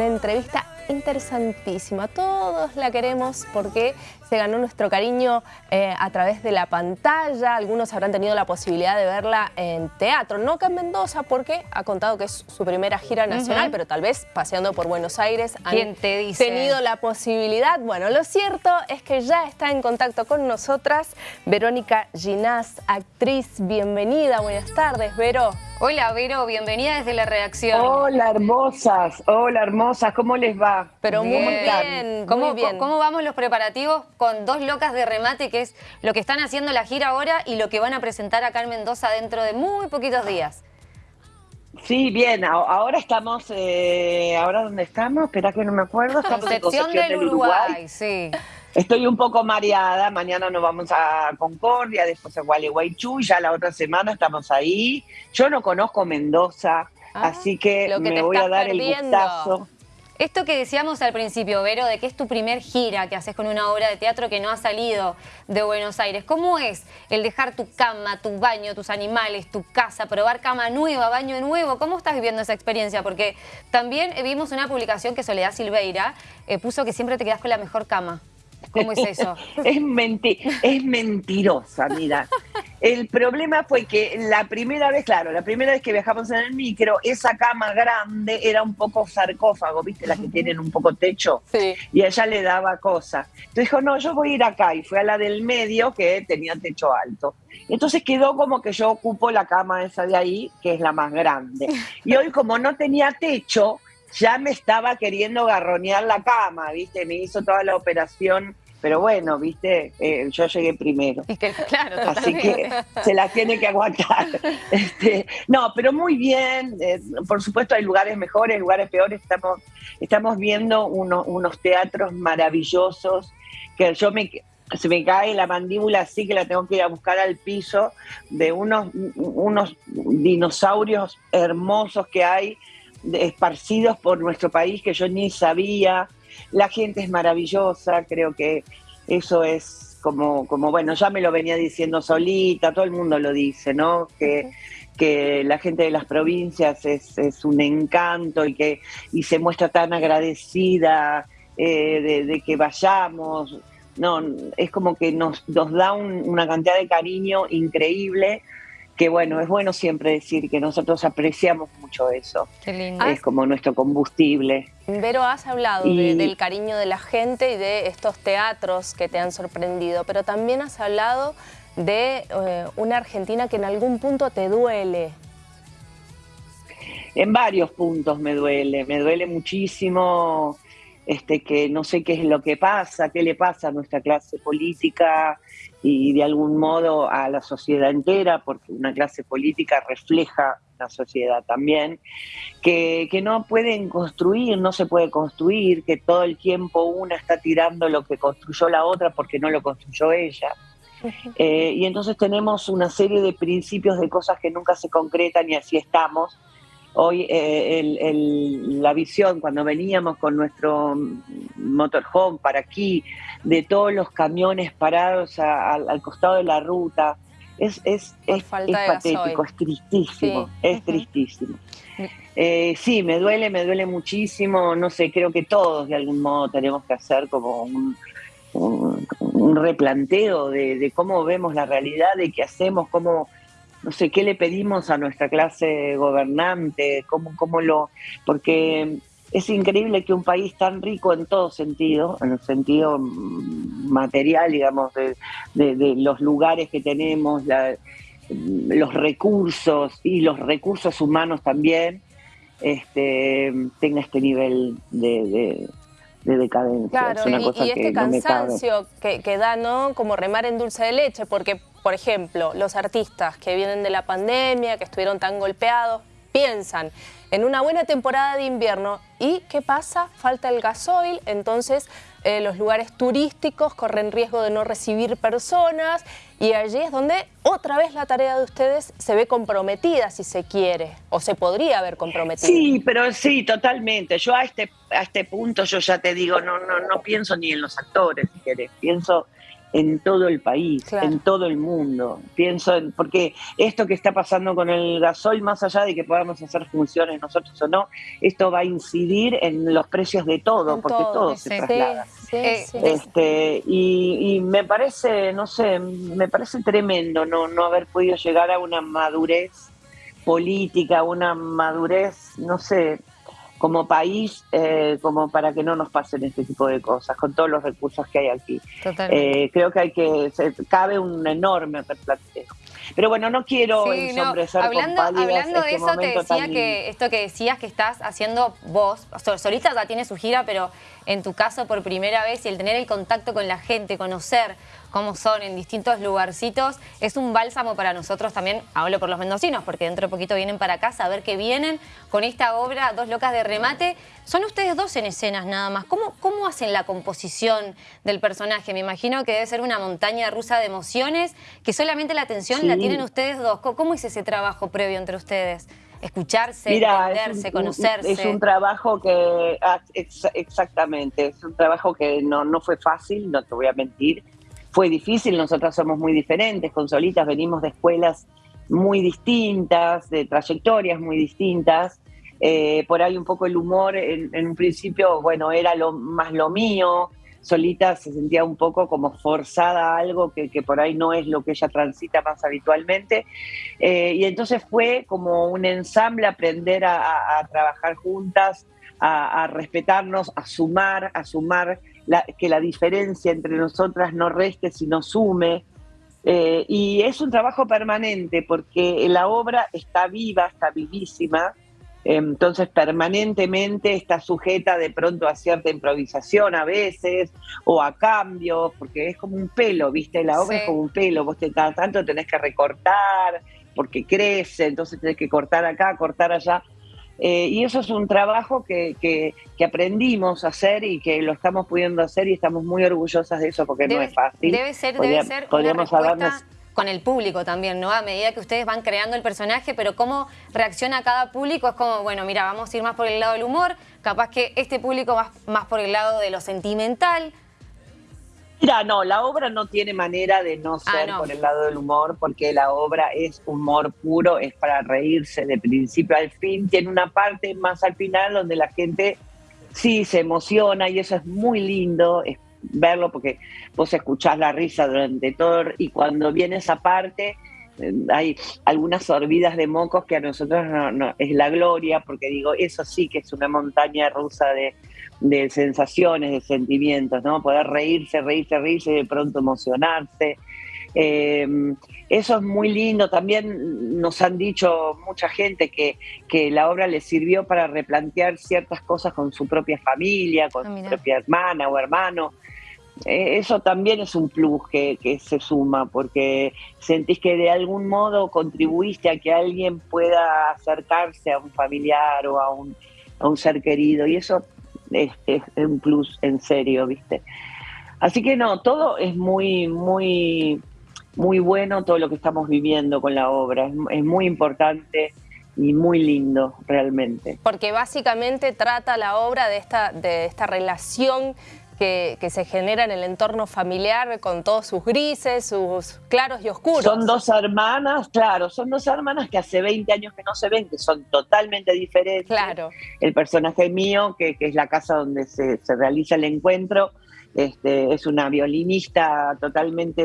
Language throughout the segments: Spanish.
una entrevista interesantísima. Todos la queremos porque se ganó nuestro cariño eh, a través de la pantalla. Algunos habrán tenido la posibilidad de verla en teatro. No acá en Mendoza porque ha contado que es su primera gira nacional, pero tal vez paseando por Buenos Aires han te tenido la posibilidad. Bueno, lo cierto es que ya está en contacto con nosotras Verónica Ginás, actriz. Bienvenida, buenas tardes, Vero. Hola, Vero, bienvenida desde la redacción. Hola, hermosas. Hola, hermosas. ¿Cómo les va? Pero muy bien, ¿Cómo, muy bien. ¿Cómo vamos los preparativos con dos locas de remate, que es lo que están haciendo la gira ahora y lo que van a presentar acá en Mendoza dentro de muy poquitos días? Sí, bien. Ahora estamos, eh, ¿ahora dónde estamos? Espera que no me acuerdo. Estamos Concepción, del, Uruguay, sí. Estoy un poco mareada, mañana nos vamos a Concordia, después a Gualeguaychú, y ya la otra semana estamos ahí. Yo no conozco Mendoza, ah, así que, me voy a dar el gustazo. Esto que decíamos al principio, Vero, de que es tu primer gira que haces con una obra de teatro que no ha salido de Buenos Aires. ¿Cómo es el dejar tu cama, tu baño, tus animales, tu casa, probar cama nueva, baño nuevo? ¿Cómo estás viviendo esa experiencia? Porque también vimos una publicación que Soledad Silveira eh, puso que siempre te quedas con la mejor cama. ¿Cómo es eso? es, es mentirosa, mira. El problema fue que la primera vez, claro, la primera vez que viajamos en el micro, esa cama grande era un poco sarcófago, ¿viste? Las que tienen un poco techo. Sí. Y a ella le daba cosa. Entonces dijo, no, yo voy a ir acá. Y fue a la del medio, que tenía techo alto. Entonces quedó como que yo ocupo la cama esa de ahí, que es la más grande. Y hoy, como no tenía techo, ya me estaba queriendo garronear la cama, ¿viste? Me hizo toda la operación, pero bueno, ¿viste? Eh, yo llegué primero. claro, Así que se la tiene que aguantar. Este, no, pero muy bien. Eh, por supuesto hay lugares mejores, lugares peores. Estamos, estamos viendo unos teatros maravillosos que yo me, se me cae la mandíbula así que la tengo que ir a buscar al piso de unos, unos dinosaurios hermosos que hay esparcidos por nuestro país que yo ni sabía. La gente es maravillosa, creo que eso es como, como bueno, ya me lo venía diciendo solita, todo el mundo lo dice, ¿no? Que, que la gente de las provincias es, es, un encanto y que y se muestra tan agradecida eh, de, que vayamos. No, es como que nos, nos da una cantidad de cariño increíble que bueno, es bueno siempre decir que nosotros apreciamos mucho eso. Qué lindo. Es como nuestro combustible. Vero, has hablado del cariño de la gente y de estos teatros que te han sorprendido, pero también has hablado de eh, una Argentina que en algún punto te duele. En varios puntos me duele, me duele muchísimo este, que no sé qué es lo que pasa, qué le pasa a nuestra clase política y de algún modo a la sociedad entera, porque una clase política refleja la sociedad también, que, que no pueden construir, no se puede construir, que todo el tiempo una está tirando lo que construyó la otra porque no lo construyó ella. Eh, y entonces tenemos una serie de principios de cosas que nunca se concretan y así estamos Hoy eh, la visión, cuando veníamos con nuestro motorhome para aquí, de todos los camiones parados al costado de la ruta, es, es, es, patético, es tristísimo, es tristísimo. Eh, sí, me duele, me duele muchísimo, no sé, creo que todos de algún modo tenemos que hacer como un, replanteo de, de, cómo vemos la realidad, de qué hacemos, cómo no sé, qué le pedimos a nuestra clase gobernante, cómo, cómo lo... Porque es increíble que un país tan rico en todo sentido, en el sentido material, digamos, de, los lugares que tenemos, los recursos y los recursos humanos también, este, tenga este nivel de, decadencia. Claro, y, este cansancio que, que, da, ¿no? Como remar en dulce de leche, porque por ejemplo, los artistas que vienen de la pandemia, que estuvieron tan golpeados, piensan en una buena temporada de invierno y ¿qué pasa? Falta el gasoil, entonces eh, los lugares turísticos corren riesgo de no recibir personas y allí es donde otra vez la tarea de ustedes se ve comprometida si se quiere o se podría haber comprometido. Sí, pero sí, totalmente. Yo a este, a este punto yo ya te digo, no, no, no pienso ni en los actores, si querés, pienso en todo el país, en todo el mundo. Pienso en, porque esto que está pasando con el gasol, más allá de que podamos hacer funciones nosotros o no, esto va a incidir en los precios de todo, porque todo, se traslada. Eh, este, y, me parece, no sé, me parece tremendo no, no haber podido llegar a una madurez política, una madurez, no sé, como país, eh, como para que no nos pasen este tipo de cosas, con todos los recursos que hay aquí. Eh, creo que hay que, cabe un enorme. Pero bueno, no quiero sí, hablando, hablando de este eso, te decía que esto que decías que estás haciendo vos, solista ya tiene su gira, pero en tu caso por primera vez y el tener el contacto con la gente, conocer cómo son en distintos lugarcitos, es un bálsamo para nosotros también, hablo por los mendocinos, porque dentro de poquito vienen para acá a ver que vienen con esta obra, Dos Locas de Remate. Son ustedes dos en escenas nada más. ¿Cómo, cómo hacen la composición del personaje? Me imagino que debe ser una montaña rusa de emociones, que solamente la atención la tienen ustedes dos. ¿Cómo es ese trabajo previo entre ustedes? escucharse, entenderse, conocerse. Es un trabajo que, ah, exactamente, es un trabajo que no, no fue fácil, no te voy a mentir, fue difícil, nosotras somos muy diferentes, con Solitas venimos de escuelas muy distintas, de trayectorias muy distintas, eh, por ahí un poco el humor en, un principio, bueno, era lo más lo mío, Solita se sentía un poco como forzada a algo que, por ahí no es lo que ella transita más habitualmente. Eh, y entonces fue como un ensamble aprender a, trabajar juntas, a, a, respetarnos, a sumar, a sumar que la diferencia entre nosotras no reste, sino sume. Eh, y es un trabajo permanente porque la obra está viva, está vivísima, entonces permanentemente está sujeta de pronto a cierta improvisación a veces o a cambios, porque es como un pelo, ¿viste? La obra es como un pelo, vos te, cada tanto tenés que recortar porque crece, entonces tenés que cortar acá, cortar allá. Eh, y eso es un trabajo que, que, aprendimos a hacer y que lo estamos pudiendo hacer y estamos muy orgullosas de eso porque no es fácil. Debe ser, debe ser una respuesta con el público también, ¿no? A medida que ustedes van creando el personaje, pero cómo reacciona cada público es como, bueno, mira, vamos a ir más por el lado del humor, capaz que este público va más por el lado de lo sentimental, Mira, no, la obra no tiene manera de no ah, ser por el lado del humor, porque la obra es humor puro, es para reírse de principio al fin. Tiene una parte más al final donde la gente sí se emociona y eso es muy lindo es verlo porque vos escuchás la risa durante todo y cuando viene esa parte eh, hay algunas sorbidas de mocos que a nosotros no, es la gloria, porque digo, eso sí que es una montaña rusa de, de sensaciones, de sentimientos, ¿no? Poder reírse, reírse, reírse y de pronto emocionarse. Em, eso es muy lindo. También nos han dicho mucha gente que, que, la obra les sirvió para replantear ciertas cosas con su propia familia, con ah, su propia hermana o hermano. E, eso también es un plus que, que, se suma, porque sentís que de algún modo contribuiste a que alguien pueda acercarse a un familiar o a un, a un ser querido. Y eso es, un plus en serio, ¿viste? Así que no, todo es muy, muy, muy bueno, todo lo que estamos viviendo con la obra. Es, muy importante y muy lindo realmente. Porque básicamente trata la obra de esta, de esta relación que, se genera en el entorno familiar con todos sus grises, sus claros y oscuros. Son dos hermanas, claro, son dos hermanas que hace 20 años que no se ven, que son totalmente diferentes. Claro. El personaje mío, que, es la casa donde se, realiza el encuentro, este, es una violinista totalmente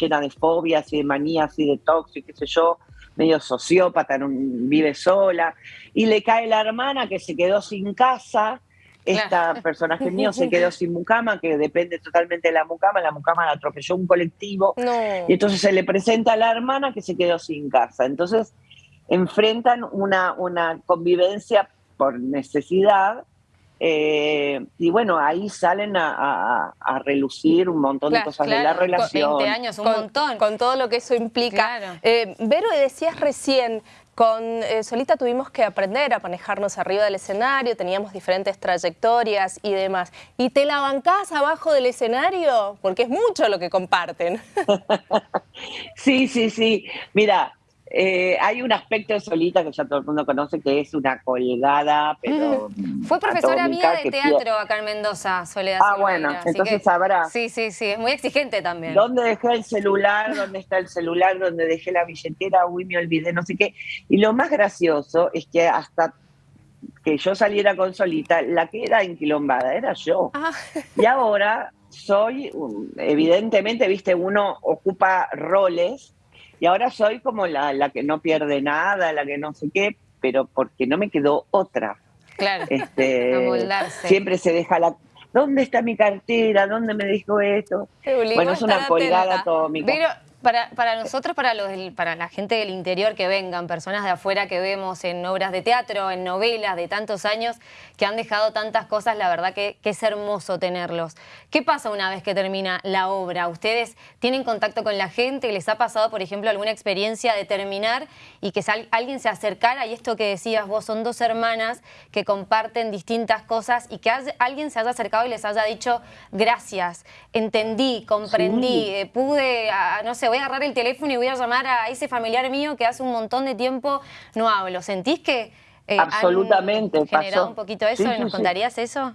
llena de fobias y de manías y de y qué sé yo, medio sociópata, vive sola, y le cae la hermana que se quedó sin casa, esta personaje mío se quedó sin mucama, que depende totalmente de la mucama, la mucama la atropelló un colectivo, y entonces se le presenta a la hermana que se quedó sin casa. Entonces enfrentan una, una convivencia por necesidad, eh, y bueno, ahí salen a, relucir un montón de cosas de la relación. Con 20 años, un montón. Con todo lo que eso implica. Eh, Vero, decías recién, con eh, Solita tuvimos que aprender a manejarnos arriba del escenario, teníamos diferentes trayectorias y demás. ¿Y te la bancás abajo del escenario? Porque es mucho lo que comparten. sí, sí, sí. Mira, eh, hay un aspecto de Solita que ya todo el mundo conoce, que es una colgada, pero... Fue profesora mía de teatro acá en Mendoza, Soledad. Ah, bueno, entonces sabrá. Sí, sí, sí, es muy exigente también. ¿Dónde dejé el celular? ¿Dónde está el celular? ¿Dónde dejé la billetera? Uy, me olvidé, no sé qué. Y lo más gracioso es que hasta que yo saliera con Solita, la que era enquilombada era yo. Ah. Y ahora soy, evidentemente, viste, uno ocupa roles y ahora soy como la, la, que no pierde nada, la que no sé qué, pero porque no me quedó otra. Claro. Este, siempre se deja la. ¿Dónde está mi cartera? ¿Dónde me dijo esto? Bueno, es una colgada atómica. Pero para, para nosotros, para, los, para la gente del interior que vengan, personas de afuera que vemos en obras de teatro, en novelas de tantos años, que han dejado tantas cosas, la verdad que, es hermoso tenerlos. ¿Qué pasa una vez que termina la obra? ¿Ustedes tienen contacto con la gente? ¿Les ha pasado, por ejemplo, alguna experiencia de terminar y que alguien se acercara? Y esto que decías vos, son dos hermanas que comparten distintas cosas y que alguien se haya acercado y les haya dicho gracias, entendí, comprendí, eh, pude, no sé, voy a agarrar el teléfono y voy a llamar a ese familiar mío que hace un montón de tiempo no hablo. ¿Sentís que eh, Absolutamente, generado un poquito eso? ¿Nos contarías eso?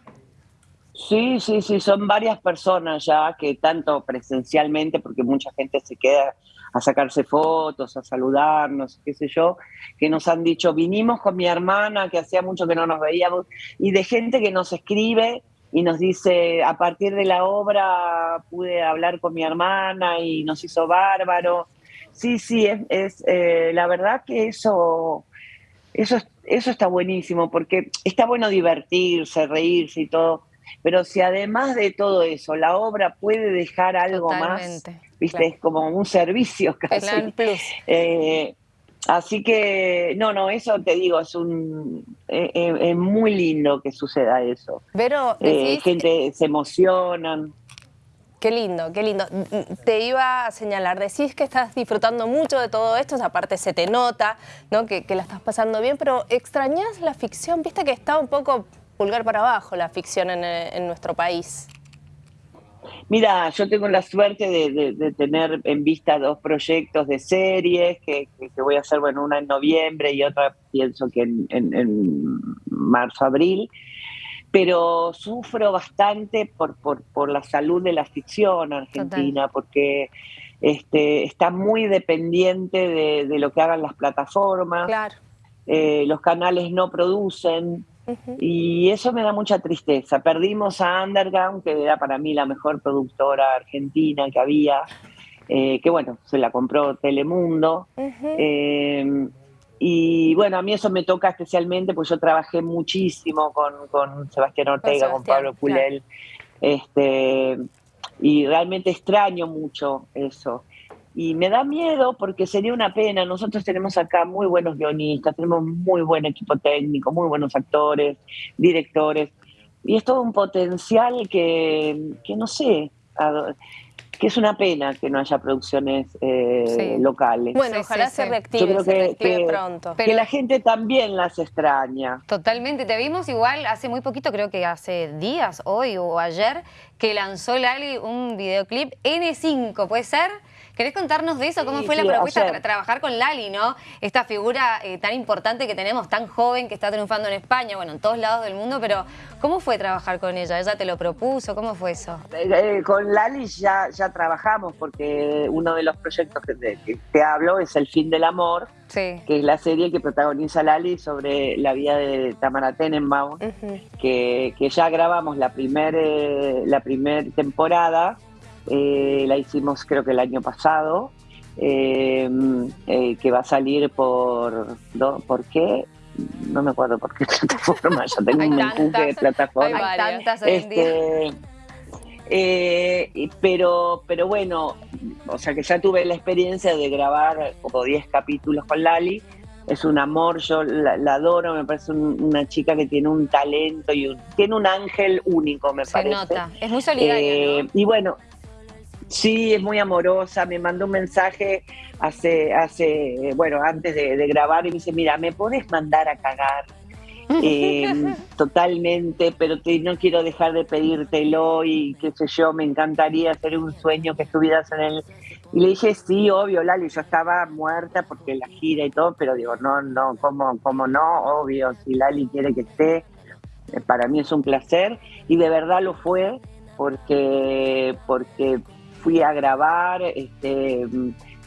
Sí, sí, sí, son varias personas ya que tanto presencialmente, porque mucha gente se queda a sacarse fotos, a saludarnos, qué sé yo, que nos han dicho, vinimos con mi hermana, que hacía mucho que no nos veíamos, y de gente que nos escribe y nos dice, a partir de la obra pude hablar con mi hermana y nos hizo bárbaro. Sí, sí, es, eh, la verdad que eso, eso, eso está buenísimo, porque está bueno divertirse, reírse y todo, pero si además de todo eso la obra puede dejar algo más, viste, es como un servicio casi. Eh, Así que, no, no, eso te digo, es un eh, eh, es muy lindo que suceda eso. Pero eh, gente se emocionan. Qué lindo, qué lindo. Te iba a señalar, decís que estás disfrutando mucho de todo esto, aparte se te nota, ¿no? Que, la estás pasando bien, pero ¿extrañas la ficción? Viste que está un poco pulgar para abajo la ficción en, en nuestro país. Mira, yo tengo la suerte de, tener en vista dos proyectos de series que, voy a hacer, bueno, una en noviembre y otra pienso que en, marzo, abril, pero sufro bastante por, por, la salud de la ficción argentina, porque este, está muy dependiente de, lo que hagan las plataformas. Claro. Eh, los canales no producen, y eso me da mucha tristeza. Perdimos a Underground, que era para mí la mejor productora argentina que había, eh, que bueno, se la compró Telemundo. Eh, y bueno, a mí eso me toca especialmente, pues yo trabajé muchísimo con, Sebastián Ortega, con, Pablo Pulel, este, y realmente extraño mucho eso. Y me da miedo porque sería una pena. Nosotros tenemos acá muy buenos guionistas, tenemos muy buen equipo técnico, muy buenos actores, directores. Y es todo un potencial que, que no sé, que es una pena que no haya producciones eh, locales. Bueno, ojalá se reactive, que, pronto. Que la gente también las extraña. Totalmente. Te vimos igual hace muy poquito, creo que hace días, hoy o ayer, que lanzó Lali un videoclip N5, ¿puede ser? ¿Querés contarnos de eso? ¿Cómo fue la propuesta de trabajar con Lali, no? Esta figura eh, tan importante que tenemos, tan joven, que está triunfando en España, bueno, en todos lados del mundo, pero ¿cómo fue trabajar con ella? ¿Ella te lo propuso? ¿Cómo fue eso? Eh, eh, con Lali ya, ya trabajamos porque uno de los proyectos que, te hablo es El fin del amor, que es la serie que protagoniza Lali sobre la vida de Tamara Tenenbaum, que, que, ya grabamos la primera la primer temporada eh, la hicimos creo que el año pasado, eh, eh, que va a salir por, ¿por qué? No me acuerdo por qué plataforma, ya tengo un empuje de plataforma. Hay tantas hoy en día. Este, pero, pero bueno, o sea que ya tuve la experiencia de grabar como 10 capítulos con Lali. Es un amor, yo la, adoro, me parece una chica que tiene un talento y tiene un ángel único, me parece. Se nota, es muy solidaria. Y bueno, Sí, es muy amorosa, me mandó un mensaje hace, hace bueno, antes de, grabar y me dice, mira, ¿me puedes mandar a cagar? Eh, totalmente, pero no quiero dejar de pedírtelo y qué sé yo, me encantaría hacer un sueño que estuvieras en el Y le dije, sí, obvio, Lali, yo estaba muerta porque la gira y todo, pero digo, no, no, ¿cómo, cómo no? Obvio, si Lali quiere que esté, eh, para mí es un placer. Y de verdad lo fue, porque, porque fui a grabar, este,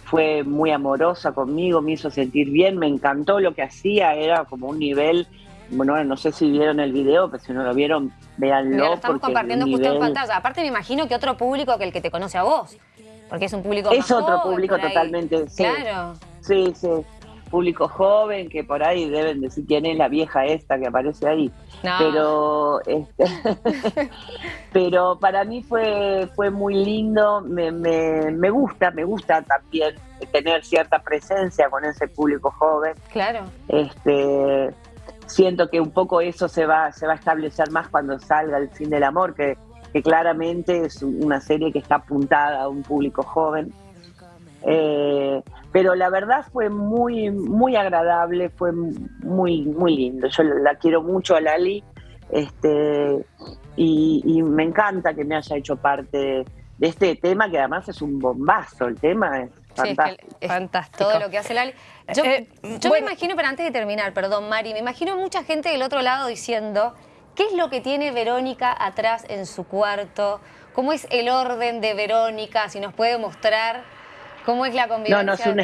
fue muy amorosa conmigo, me hizo sentir bien, me encantó lo que hacía, era como un nivel, bueno, no sé si vieron el video, pero si no lo vieron, véanlo. lo estamos compartiendo justo en pantalla. Aparte me imagino que otro público que el que te conoce a vos. Porque es un público Es otro público totalmente, sí. Claro. Sí, sí. Público joven que por ahí deben decir quién es la vieja esta que aparece ahí. Pero este, pero para mí fue, fue muy lindo, me, me, me gusta, me gusta también tener cierta presencia con ese público joven. Claro. Este, siento que un poco eso se va, se va a establecer más cuando salga el fin del amor, que que claramente es una serie que está apuntada a un público joven. Eh, pero la verdad fue muy, muy agradable, fue muy, muy lindo. Yo la quiero mucho a Lali este, y, me encanta que me haya hecho parte de este tema, que además es un bombazo, el tema es fantástico. fantástico. Todo lo que hace Lali. Yo, eh, me imagino, pero antes de terminar, perdón Mari, me imagino mucha gente del otro lado diciendo ¿Qué es lo que tiene Verónica atrás en su cuarto? ¿Cómo es el orden de Verónica? Si nos puede mostrar cómo es la convivencia. No, no, es un,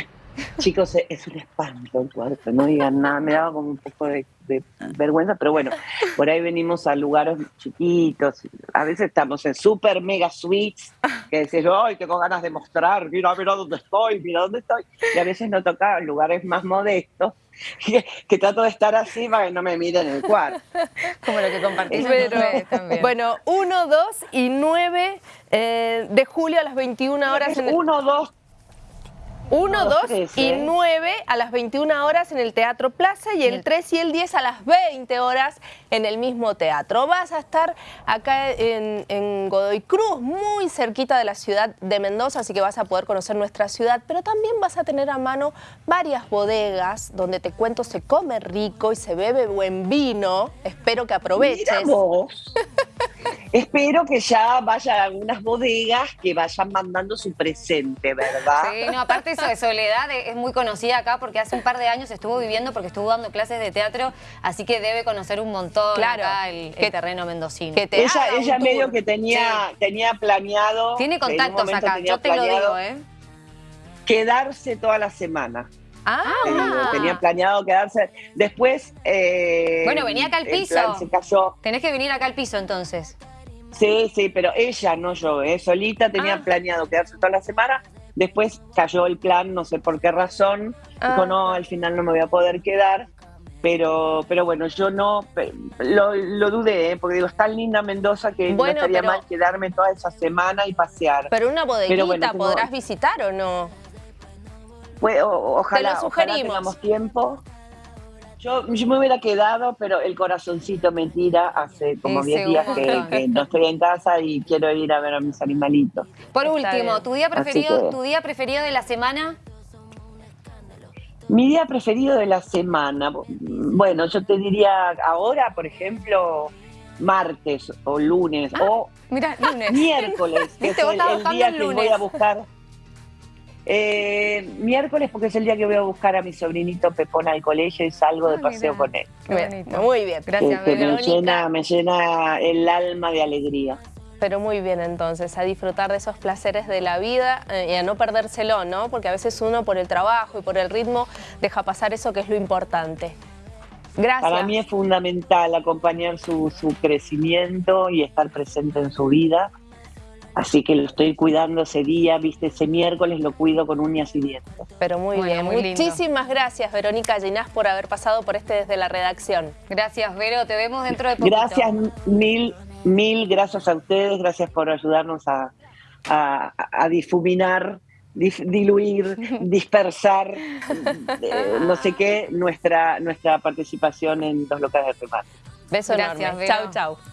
chicos, es un espanto el cuarto, no digan nada, me daba como un poco de, vergüenza, pero bueno, por ahí venimos a lugares chiquitos, a veces estamos en super mega suites, que decís, ay, tengo ganas de mostrar, mira, mira dónde estoy, mira dónde estoy, y a veces no toca lugares más modestos, que, trato de estar así para que no me miren el cuarto. Como lo que compartís también. Bueno, 1, 2 y 9 eh, de julio a las 21 horas. 1, 2, 1, 2 y 9 a las 21 horas en el Teatro Plaza y el 3 y el 10 a las 20 horas en el mismo teatro. Vas a estar acá en, Godoy Cruz, muy cerquita de la ciudad de Mendoza, así que vas a poder conocer nuestra ciudad, pero también vas a tener a mano varias bodegas donde te cuento se come rico y se bebe buen vino. Espero que aproveches. Espero que ya vayan algunas bodegas que vayan mandando su presente, ¿verdad? Sí, no, aparte eso de Soledad es muy conocida acá porque hace un par de años estuvo viviendo porque estuvo dando clases de teatro, así que debe conocer un montón claro, acá el, terreno mendocino. Que ella ella medio que tenía, tenía planeado... Tiene contactos acá, yo te lo digo, ¿eh? Quedarse toda la semana. Ah, eh, tenía planeado quedarse. Después. Eh, bueno, venía acá al piso. Se cayó. Tenés que venir acá al piso entonces. Sí, sí, pero ella, no yo, eh, solita tenía ah. planeado quedarse toda la semana. Después cayó el plan, no sé por qué razón. Dijo, no, ah. al final no me voy a poder quedar. Pero, pero bueno, yo no lo, dudé, ¿eh? porque digo, es tan linda Mendoza que no estaría mal quedarme toda esa semana y pasear. Pero una bodeguita podrás visitar o no? ojalá, Te lo sugerimos. tengamos tiempo. Yo, me hubiera quedado, pero el corazoncito me tira hace como 10 días que, no estoy en casa y quiero ir a ver a mis animalitos. Por último, ¿tu día, preferido, ¿tu día preferido de la semana? Mi día preferido de la semana, bueno, yo te diría ahora, por ejemplo, martes o lunes ah, o miércoles, que es el, día que voy a buscar eh, miércoles porque es el día que voy a buscar a mi sobrinito Pepón al colegio y salgo de ah, paseo con él. Muy bien, gracias. me, llena, me llena el alma de alegría. Pero muy bien entonces, a disfrutar de esos placeres de la vida eh, y a no perdérselo, ¿no? Porque a veces uno por el trabajo y por el ritmo deja pasar eso que es lo importante. Gracias. Para mí es fundamental acompañar su, su crecimiento y estar presente en su vida Así que lo estoy cuidando ese día, viste, ese miércoles lo cuido con uñas y dientes. Pero muy bien, muchísimas gracias Verónica Ginás por haber pasado por este desde la redacción. Gracias Vero, te vemos dentro de poquito. Gracias mil, mil gracias a ustedes, gracias por ayudarnos a, difuminar, diluir, dispersar, eh, no sé qué, nuestra, nuestra participación en los locales de remate. Beso gracias, enorme. Chau, chau.